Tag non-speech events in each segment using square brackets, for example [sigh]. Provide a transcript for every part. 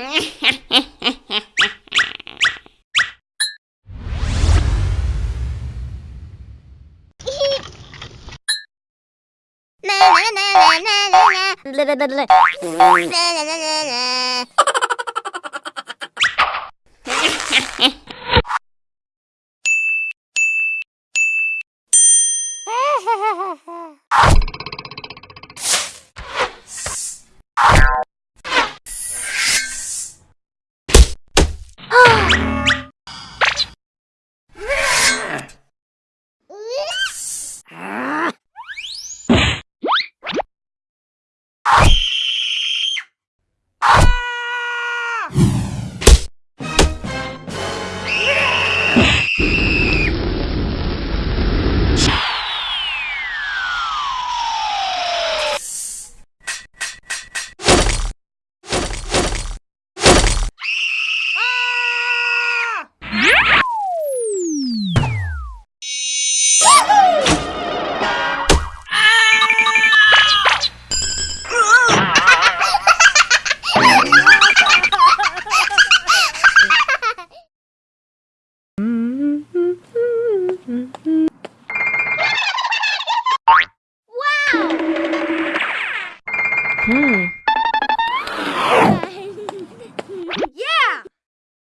la la la la la la la la la la la Hmm?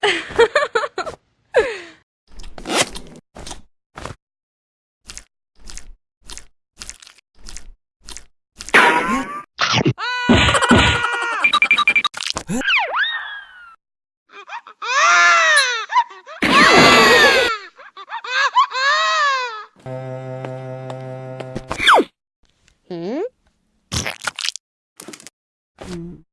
[laughs] [laughs] [laughs] Mm.